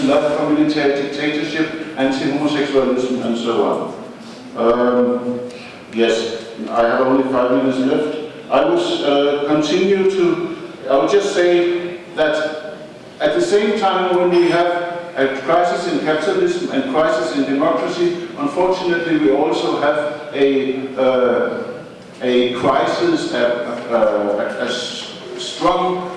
There's love military dictatorship, anti-homosexualism, and so on. Um, yes, I have only five minutes left. I will uh, continue to, I will just say that at the same time when we have a crisis in capitalism and crisis in democracy, unfortunately we also have a, uh, a crisis, a, a, a strong,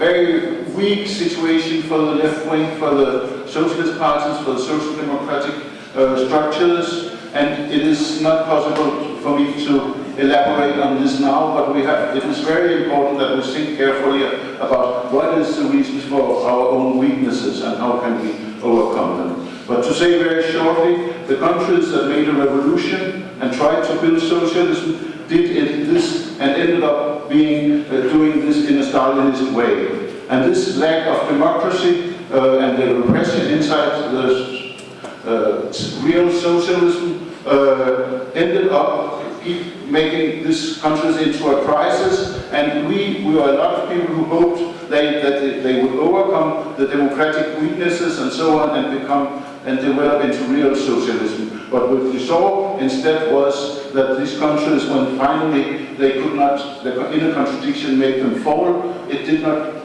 very weak situation for the left wing, for the socialist parties, for the social democratic uh, structures, and it is not possible for me to elaborate on this now, but we have, it is very important that we think carefully about what is the reasons for our own weaknesses and how can we overcome them. But to say very shortly, the countries that made a revolution and tried to build socialism did it this and ended up being uh, doing Stalinist way. And this lack of democracy uh, and the repression inside the uh, real socialism uh, ended up making these countries into a crisis, and we, we were a lot of people who hoped they, that they, they would overcome the democratic weaknesses and so on and become and develop into real socialism. But what we saw instead was that these countries, when finally they could not, the inner contradiction made them fall, it did not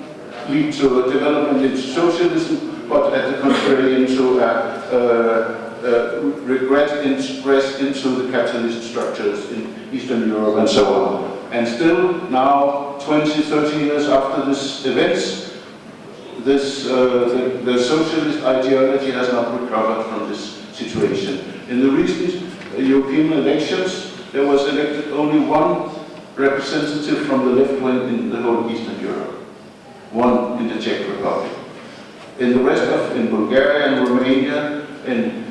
lead to a development into socialism, but at the contrary into a, uh, regret expressed into the capitalist structures in Eastern Europe and so on. And still now, 20, 30 years after these events, this, uh, the, the, socialist ideology has not recovered from this situation. In the recent European elections, there was elected only one representative from the left wing in the whole Eastern Europe, one in the Czech Republic. In the rest of, in Bulgaria and Romania, in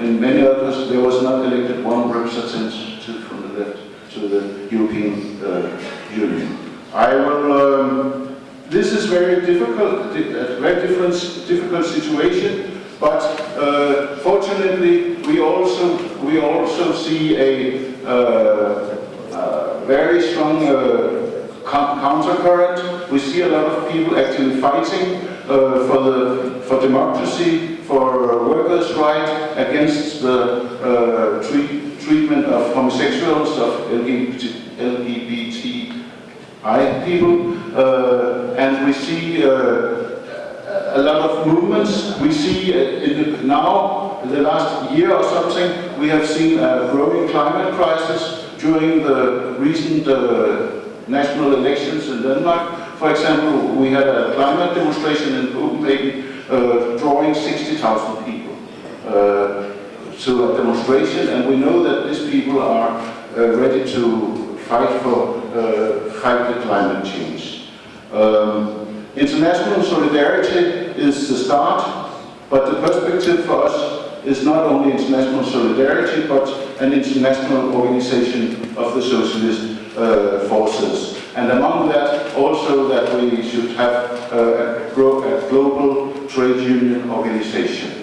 in many others, there was not elected one representative from the left to the European uh, Union. I will, um, this is very difficult, a very different, difficult situation, but uh, fortunately we also, we also see a uh, uh very strong uh, countercurrent. We see a lot of people actually fighting uh, for, the, for democracy, for workers' rights, against the treat, treatment of homosexuals, of LGBT, LGBTI people, and we see uh, a lot of movements. We see in the, now, in the last year or something, we have seen a growing climate crisis during the recent uh, national elections in Denmark. For example, we had a climate demonstration in Copenhagen uh, drawing 60,000 people uh, to a demonstration, and we know that these people are uh, ready to fight for fight the climate change. Um, international solidarity is the start, but the perspective for us is not only international solidarity, but an international organization of the socialist uh, forces. And among that, also that we should have uh, a, a global trade union organization.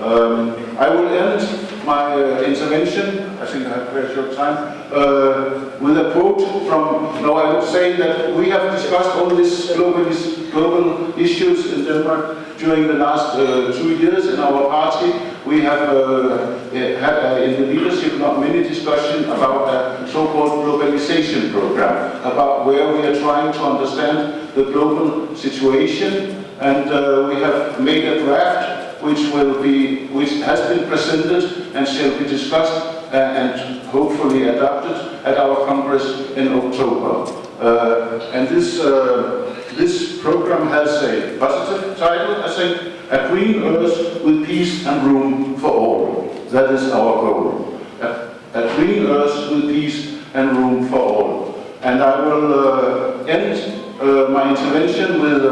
Um, I will end my uh, intervention, I think I have very short time, uh, with a quote from, no, I would say that we have discussed all these global, global issues in Denmark during the last uh, two years in our party. We have uh, had uh, in the leadership not many discussions about a so-called globalization program, about where we are trying to understand the global situation and uh, we have made a draft which will be, which has been presented and shall be discussed uh, and hopefully adopted at our Congress in October. Uh, and this, uh, this program has a positive title, I think, A Green Earth with Peace and Room for All. That is our goal. A, a green earth with peace and room for all. And I will uh, end uh, my intervention with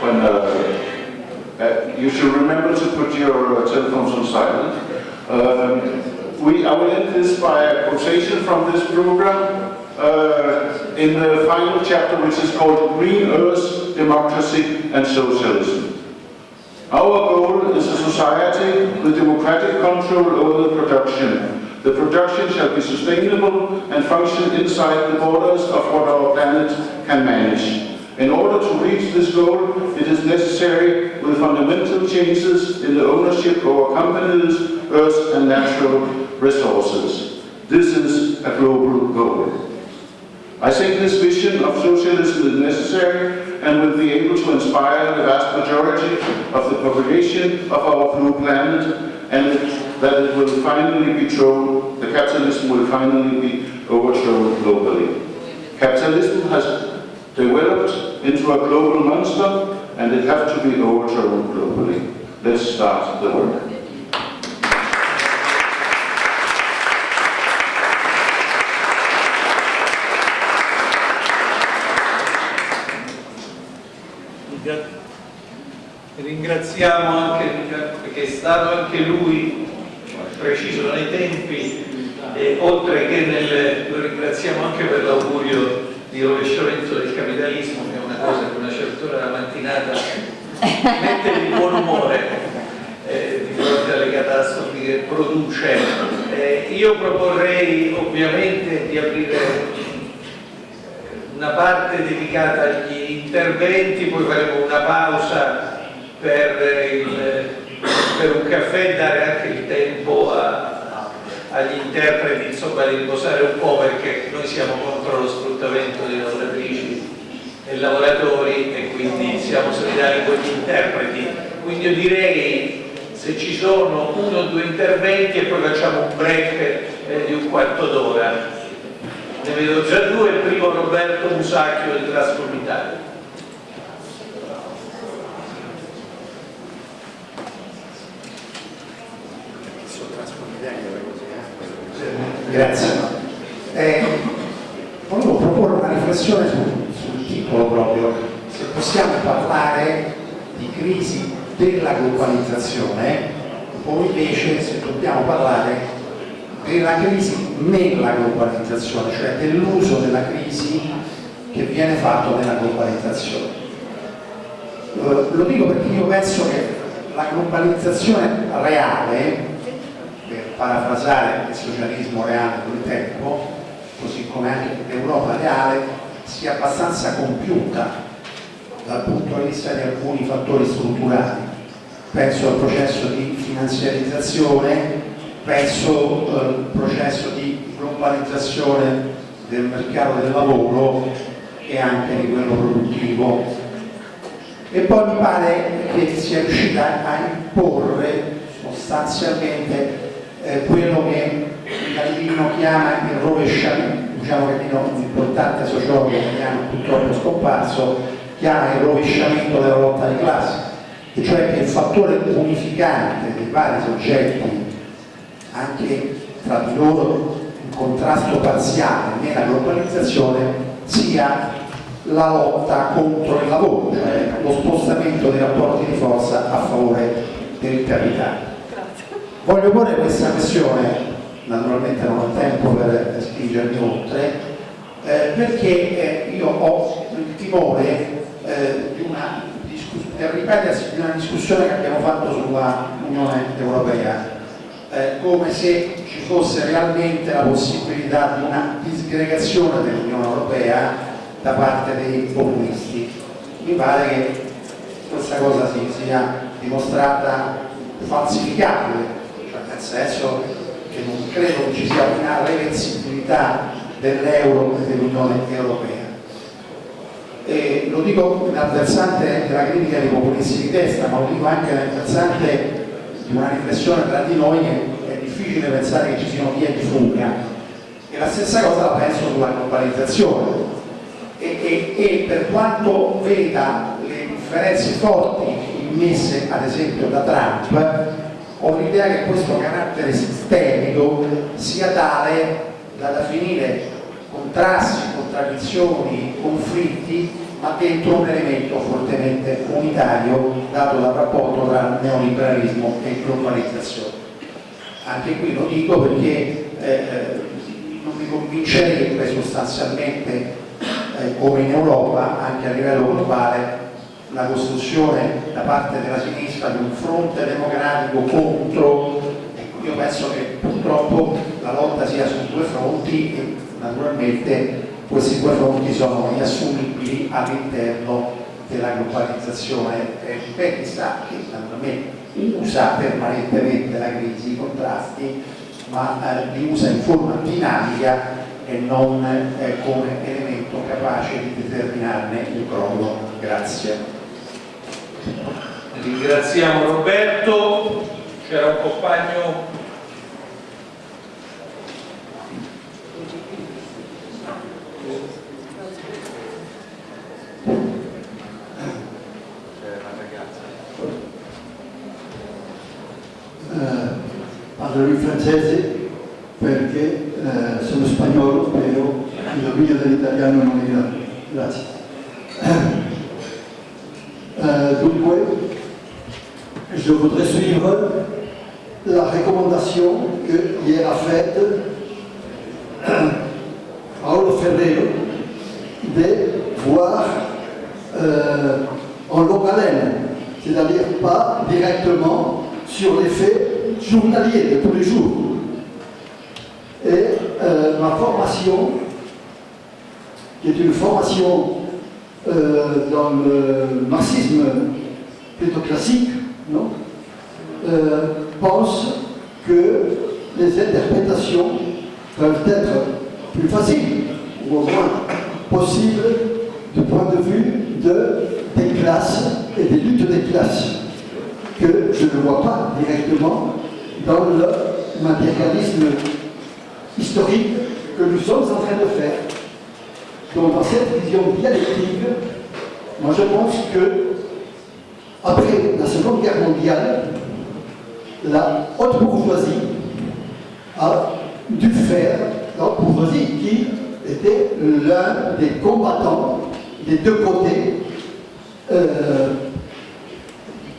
when uh, uh, you should remember to put your uh, telephones on silent. Um, we, I will end this by a quotation from this program uh, in the final chapter which is called Green Earth, Democracy and Socialism. Our goal is a society with democratic control over the production. The production shall be sustainable and function inside the borders of what our planet can manage. In order to reach this goal, it is necessary with fundamental changes in the ownership of our companies, earth and natural resources. This is a global goal. I think this vision of socialism is necessary and will be able to inspire the vast majority of the population of our blue planet and that it will finally be thrown, the capitalism will finally be overthrown globally. Capitalism has developed into a global monster and it has to be overthrown globally. Let's start the work. Ringraziamo anche perché è stato anche lui preciso nei tempi e oltre che nel, lo ringraziamo anche per l'augurio di rovesciamento del capitalismo, che è una cosa che una certa ora della mattinata mette di buon umore eh, di fronte alle catastrofi che produce. Eh, io proporrei ovviamente di aprire una parte dedicata agli interventi, poi faremo una pausa per, il, per un caffè e dare anche il tempo a, agli interpreti insomma, di riposare un po' perché noi siamo contro lo sfruttamento delle lavoratrici e lavoratori e quindi siamo solidari con gli interpreti. Quindi io direi se ci sono uno o due interventi e poi facciamo un break eh, di un quarto d'ora. Ne vedo già due, il primo Roberto Musacchio del Trasform Grazie. Eh, volevo proporre una riflessione sul, sul titolo proprio, se possiamo parlare di crisi della globalizzazione o invece se dobbiamo parlare della crisi nella globalizzazione, cioè dell'uso della crisi che viene fatto nella globalizzazione. Eh, lo dico perché io penso che la globalizzazione reale parafrasare il socialismo reale del tempo, così come anche l'Europa reale, sia abbastanza compiuta dal punto di vista di alcuni fattori strutturali. Penso al processo di finanziarizzazione, penso al processo di globalizzazione del mercato del lavoro e anche di quello produttivo. E poi mi pare che sia riuscita a imporre sostanzialmente eh, quello che Calvino chiama il rovesciamento, diciamo che un importante sociologo italiano purtroppo scomparso, chiama il rovesciamento della lotta di classe, e cioè che il fattore unificante dei vari soggetti, anche tra di loro in contrasto parziale nella globalizzazione, sia la lotta contro il lavoro, cioè lo spostamento dei rapporti di forza a favore del capitale. Voglio porre questa questione, naturalmente non ho tempo per spingermi oltre, eh, perché eh, io ho il timore eh, di una del ripetersi di una discussione che abbiamo fatto sulla Unione Europea, eh, come se ci fosse realmente la possibilità di una disgregazione dell'Unione Europea da parte dei populisti. Mi pare che questa cosa si sia dimostrata falsificabile senso che non credo che ci sia una reversibilità dell'euro e dell'Unione Europea. E lo dico nel versante della critica dei populisti di destra, ma lo dico anche nel versante di una riflessione tra di noi che è difficile pensare che ci siano vie di fuga. E la stessa cosa la penso sulla globalizzazione. E, e, e per quanto veda le differenze forti immesse ad esempio da Trump, ho l'idea che questo carattere sistemico sia tale da definire contrasti, contraddizioni, conflitti, ma dentro un elemento fortemente unitario dato dal rapporto tra neoliberalismo e globalizzazione. Anche qui lo dico perché eh, eh non mi convincerebbe sostanzialmente eh, come in Europa, anche a livello globale, la costruzione da parte della sinistra di un fronte democratico contro, ecco, io penso che purtroppo la lotta sia su due fronti e naturalmente questi due fronti sono inassumibili all'interno della globalizzazione. Chissà che naturalmente usa permanentemente la crisi, i contrasti, ma eh, li usa in forma dinamica e non eh, come elemento capace di determinarne il crollo. Grazie. Ringraziamo Roberto, c'era un compagno parlo in francese perché eh, sono spagnolo, però il dominio dell'italiano non è grande. Grazie. Je voudrais suivre la recommandation que hier a faite Paolo Ferrero de voir euh, en longue haleine, c'est-à-dire pas directement sur les faits journaliers de tous les jours. Et euh, ma formation, qui est une formation euh, dans le marxisme plutôt classique, non euh, pense que les interprétations peuvent être plus faciles, ou au moins possibles, du point de vue de, des classes et des luttes des classes, que je ne vois pas directement dans le matérialisme historique que nous sommes en train de faire. Donc dans cette vision dialectique, moi je pense que après la Seconde Guerre mondiale, la haute bourgeoisie a dû faire, la haute bourgeoisie qui était l'un des combattants des deux côtés, euh,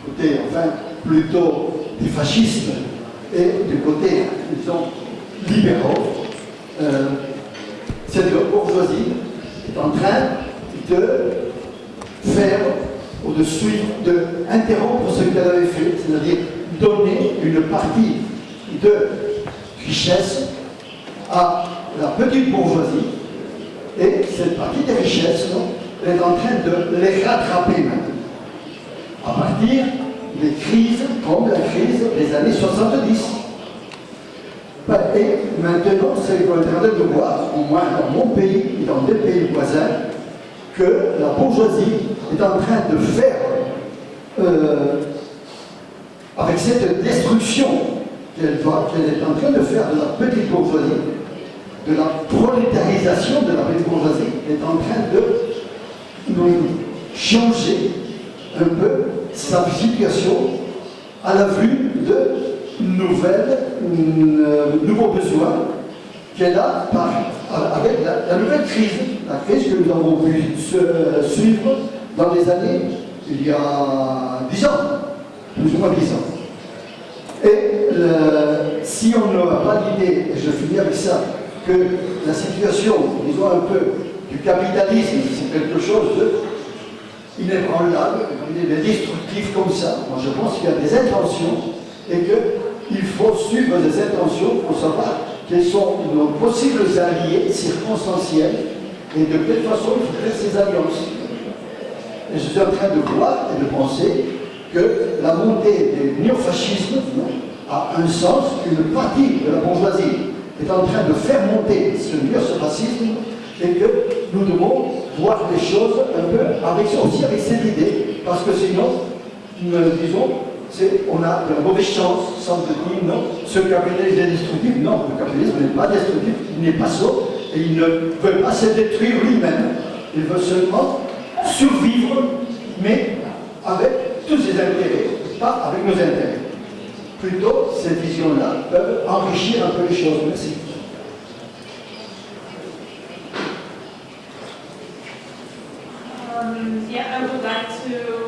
côté enfin plutôt du fascisme et du côté, disons, libéraux, euh, cette bourgeoisie est en train de faire ou de suivre, d'interrompre ce qu'elle avait fait, c'est-à-dire donner une partie de richesse à la petite bourgeoisie et cette partie des richesses non, est en train de les rattraper maintenant à partir des crises comme la crise des années 70. Et maintenant, c'est qu'on est train de voir, au moins dans mon pays et dans des pays voisins, que la bourgeoisie est en train de faire, euh, avec cette destruction qu'elle est en train de faire de la petite bourgeoisie, de la prolétarisation de la petite bourgeoisie, est en train de changer un peu sa situation à la vue de nouvelles, euh, nouveaux besoins qu'elle a par, avec la, nouvelle crise, la crise que nous avons pu se, euh, suivre dans les années, il y a 10 ans, plus ou moins 10 ans. Et si on n'a pas l'idée, et je finis avec ça, que la situation, disons un peu, du capitalisme, c'est quelque chose de inébranlable, il est destructif comme ça. Moi je pense qu'il y a des intentions et qu'il faut suivre des intentions pour savoir quels sont nos possibles alliés circonstanciels et de quelle façon il faut ces alliances. Et je suis en train de voir et de penser que la montée du néofascisme a un sens, une partie de la bourgeoisie est en train de faire monter ce néofascisme et que nous devons voir les choses un peu avec, aussi avec cette idée, parce que sinon, nous disons, on a de mauvaise chance, semble-t-il, non, ce capitalisme est destructif, non, le capitalisme n'est pas destructif, il n'est pas sot, et il ne veut pas se détruire lui-même, il veut seulement survivre, mais avec tous ses intérêts, pas avec nos intérêts. Plutôt, ces visions-là peuvent enrichir un peu les choses. Merci. Um,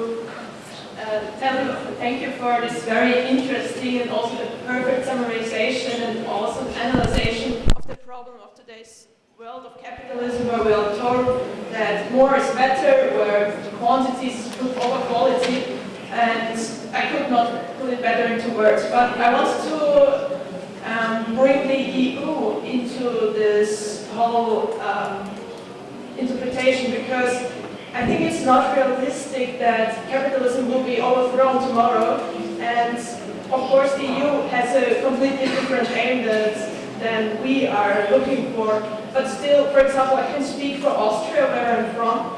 tell you, thank you for this very interesting and also the perfect summarization and awesome analysis of the problem of today's world of capitalism where we are told that more is better, where quantity is over quality, and I could not put it better into words. But I want to um, bring the EU into this whole um, interpretation because I think it's not realistic that capitalism will be overthrown tomorrow. And of course, the EU has a completely different aim that, than we are looking for. But still, for example, I can speak for Austria, where I'm from.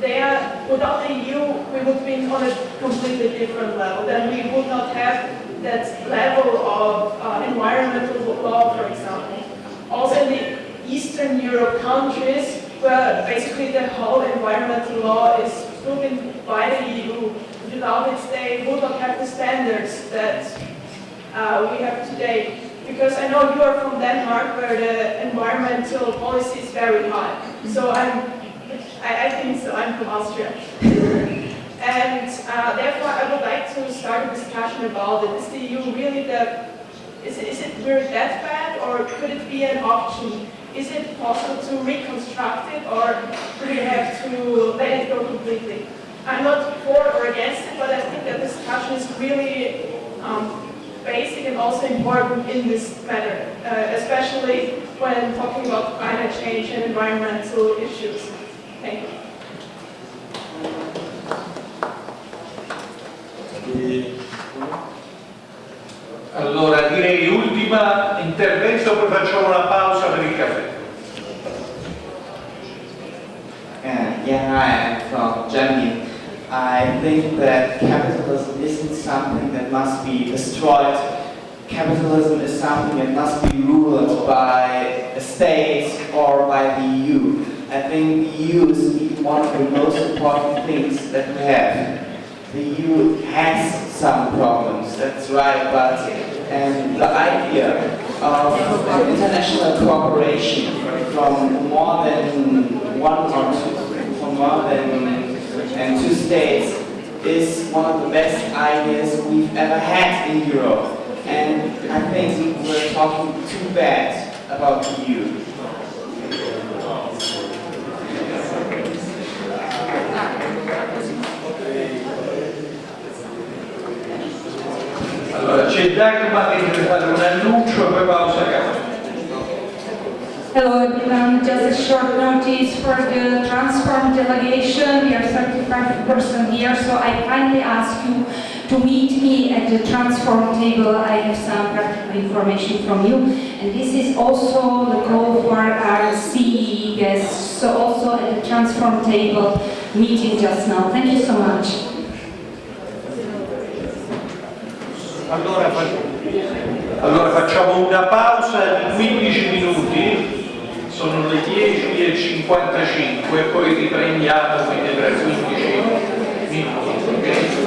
They are, without the EU, we would be on a completely different level. Then we would not have that level of uh, environmental law, for example. Also in the Eastern Europe countries, where basically the whole environmental law is proven by the EU. Without it, they would not have the standards that uh, we have today. Because I know you are from Denmark, where the environmental policy is very high. So I'm, I, I think so, I'm from Austria. and uh, therefore I would like to start a discussion about it. Is the EU really the, is is it really that bad, or could it be an option? Is it possible to reconstruct it, or do we have to let it go completely? I'm not for or against it, but I think that this discussion is really um, basic and also important in this matter, uh, especially when talking about climate change and environmental issues. Thank you. Allora direi ultima intervento, poi facciamo una pausa per il caffè. Uh, yeah, I'm from Germany. I think that capitalism isn't something that must be destroyed. Capitalism is something that must be ruled by a state or by the EU. I think the EU is one of the most important things that we have. The EU has some problems, that's right, but and the idea of international cooperation from more than one or two, from more than and two states is one of the best ideas we've ever had in Europe. And I think we're talking too bad about the EU. Hello everyone, just a short notice for the Transform delegation. We are 35 person here, so I kindly ask you to meet me at the Transform table. I have some practical information from you. And this is also the call for our CEE guests, so also at the Transform table meeting just now. Thank you so much. Allora, allora facciamo una pausa di 15 minuti, sono le 10 e 55 poi riprendiamo quindi tra 15 minuti. ok?